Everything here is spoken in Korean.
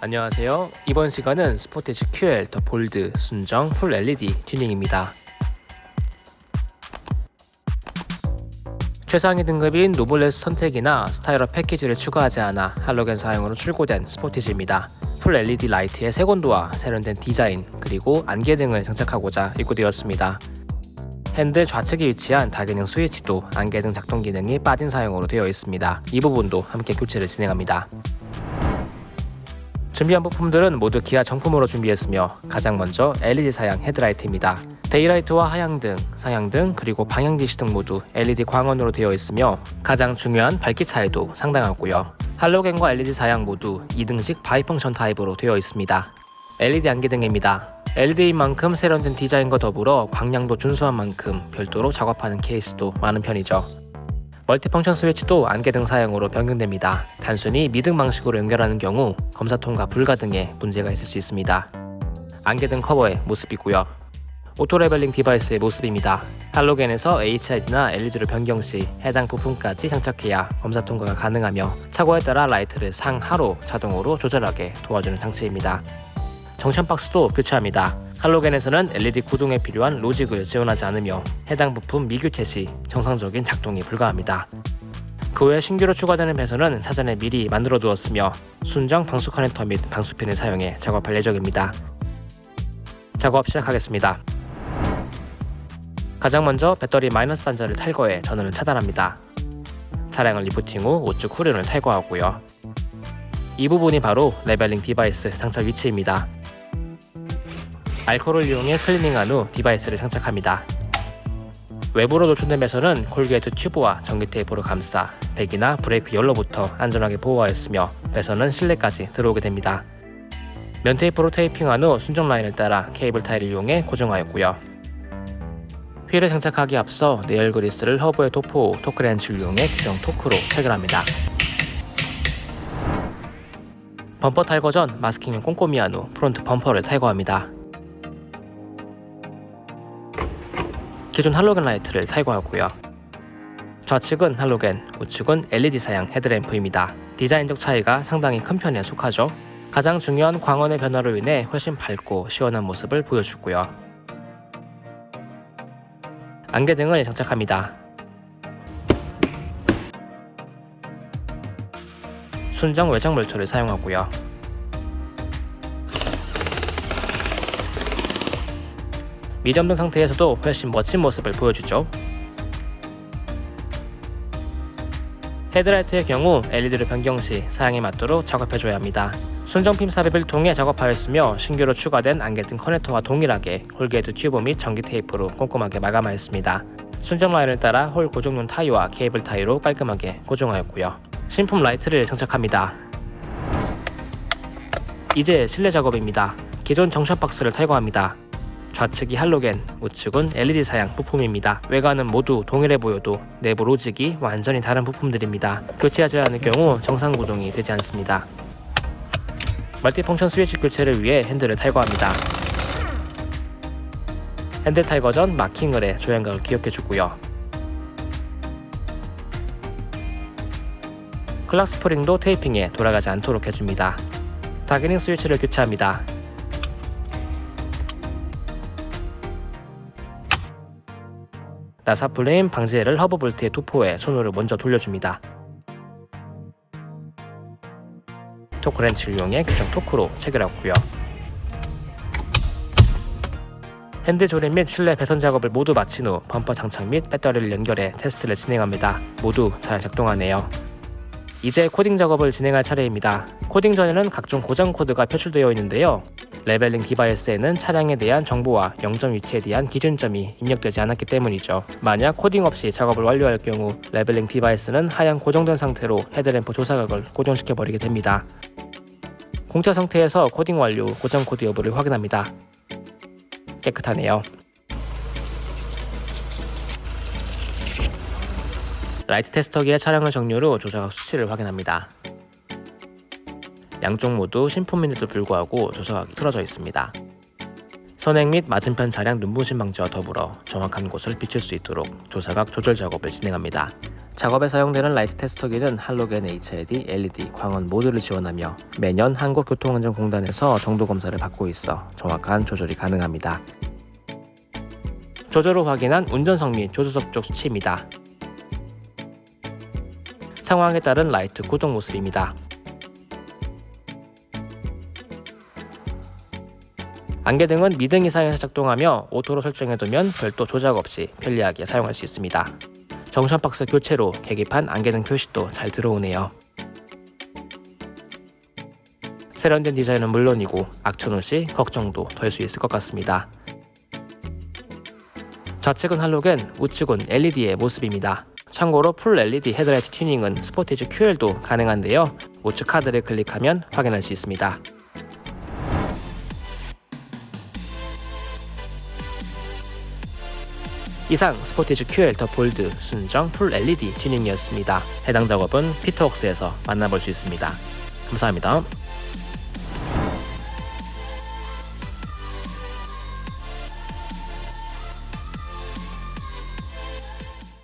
안녕하세요. 이번 시간은 스포티지 QL 더 볼드 순정 full LED 튜닝입니다. 최상위 등급인 노블레스 선택이나 스타일러 패키지를 추가하지 않아 할로겐 사양으로 출고된 스포티지입니다. full LED 라이트의 색온도와 세련된 디자인 그리고 안개등을 장착하고자 입고되었습니다. 핸들 좌측에 위치한 다기능 스위치도 안개등 작동 기능이 빠진 사양으로 되어 있습니다. 이 부분도 함께 교체를 진행합니다. 준비한 부품들은 모두 기아 정품으로 준비했으며 가장 먼저 LED 사양 헤드라이트입니다. daylight와 하향등, 상향등, 그리고 방향지시등 모두 LED 광원으로 되어 있으며 가장 중요한 밝기 차이도 상당하고요. 할로겐과 LED 사양 모두 2등식 bi-function 타입으로 되어 있습니다. LED 안개등입니다. LED인 만큼 세련된 디자인과 더불어 광량도 준수한 만큼 별도로 작업하는 케이스도 많은 편이죠. multifunction 스위치도 안개등 사양으로 변경됩니다. 단순히 미등 방식으로 연결하는 경우 검사 통과 불가 등의 문제가 있을 수 있습니다. 안개등 커버의 모습이고요. auto leveling device의 모습입니다. 할로겐에서 HID나 LED로 변경 시 해당 부품까지 장착해야 검사 통과가 가능하며 차고에 따라 라이트를 상하로 자동으로 조절하게 도와주는 장치입니다. junction box도 교체합니다. 할로겐에서는 LED 구동에 필요한 로직을 지원하지 않으며 해당 부품 미교체 시 정상적인 작동이 불가합니다. 그 외 신규로 추가되는 배선은 사전에 미리 만들어 두었으며 순정 방수 커넥터 및 방수핀을 사용해 작업할 예정입니다. 작업 시작하겠습니다. 가장 먼저 배터리 마이너스 단자를 탈거해 전원을 차단합니다. 차량을 리프팅 후 우측 후륜을 탈거하고요. 이 부분이 바로 leveling device 장착 위치입니다. 알코올을 이용해 클리닝한 후 device를 장착합니다. 외부로 노출된 배선은 corrugate tube와 전기 테이프로 감싸 배기나 브레이크 열로부터 안전하게 보호하였으며 배선은 실내까지 들어오게 됩니다. 면 테이프로 테이핑한 후 순정 라인을 따라 cable tie를 이용해 고정하였고요. 휠을 장착하기 앞서 내열 그리스를 허브에 도포 후 토크렌치를 이용해 규정 토크로 체결합니다. 범퍼 탈거 전 마스킹을 꼼꼼히 한 후 front 범퍼를 탈거합니다. 기존 할로겐 라이트를 탈거하고요. 좌측은 할로겐, 우측은 LED 사양 헤드램프입니다. 디자인적 차이가 상당히 큰 편에 속하죠. 가장 중요한 광원의 변화로 인해 훨씬 밝고 시원한 모습을 보여주고요. 안개등을 장착합니다. 순정 외장 몰트를 사용하고요. 미점등 상태에서도 훨씬 멋진 모습을 보여주죠. 헤드라이트의 경우 LED로 변경 시 사양에 맞도록 작업해줘야 합니다. 순정핀 삽입을 통해 작업하였으며 신규로 추가된 안개등 커넥터와 동일하게 corrugate tube 및 전기 테이프로 꼼꼼하게 마감하였습니다. 순정 라인을 따라 홀 고정용 tie와 cable tie로 깔끔하게 고정하였고요. 신품 라이트를 장착합니다. 이제 실내 작업입니다. 기존 junction box를 탈거합니다. 좌측이 할로겐, 우측은 LED 사양 부품입니다. 외관은 모두 동일해 보여도 내부 로직이 완전히 다른 부품들입니다. 교체하지 않을 경우 정상 구동이 되지 않습니다. multifunction 스위치 교체를 위해 핸들을 탈거합니다. 핸들 탈거 전 마킹을 해 조향각을 기억해주고요. clock 스프링도 테이핑해 돌아가지 않도록 해줍니다. 다기능 스위치를 교체합니다. 나사 풀림 방지액을 허브 볼트에 도포해 손으로 먼저 돌려줍니다. 토크 렌치를 이용해 규정 토크로 체결하고요. 핸들 조립 및 실내 배선 작업을 모두 마친 후 범퍼 장착 및 배터리를 연결해 테스트를 진행합니다. 모두 잘 작동하네요. 이제 코딩 작업을 진행할 차례입니다. 코딩 전에는 각종 고장 코드가 표출되어 있는데요. leveling device에는 차량에 대한 정보와 영점 위치에 대한 기준점이 입력되지 않았기 때문이죠. 만약 코딩 없이 작업을 완료할 경우 leveling device는 하향 고정된 상태로 헤드램프 조사각을 고정시켜 버리게 됩니다. 공차 상태에서 코딩 완료 고장 코드 여부를 확인합니다. 깨끗하네요. 라이트 테스터기에 차량을 정렬 후 조사각 수치를 확인합니다. 양쪽 모두 신품인데도 불구하고 조사각이 틀어져 있습니다. 선행 및 맞은편 차량 눈부심 방지와 더불어 정확한 곳을 비출 수 있도록 조사각 조절 작업을 진행합니다. 작업에 사용되는 라이트 테스터기는 할로겐 HID, LED, 광원 모두를 지원하며 매년 한국교통안전공단에서 정도 검사를 받고 있어 정확한 조절이 가능합니다. 조절 후 확인한 운전석 및 조수석 쪽 수치입니다. 상황에 따른 라이트 구동 모습입니다. 안개등은 미등 이상에서 작동하며 auto로 설정해두면 별도 조작 없이 편리하게 사용할 수 있습니다. junction 박스 교체로 계기판 안개등 표시도 잘 들어오네요. 세련된 디자인은 물론이고 악천후 시 걱정도 덜 수 있을 것 같습니다. 좌측은 할로겐, 우측은 LED의 모습입니다. 참고로 full LED 헤드라이트 튜닝은 스포티지 QL도 가능한데요. 우측 카드를 클릭하면 확인할 수 있습니다. 이상 스포티지 QL 더 볼드 순정 full LED 튜닝이었습니다. 해당 작업은 피터웍스에서 만나볼 수 있습니다. 감사합니다.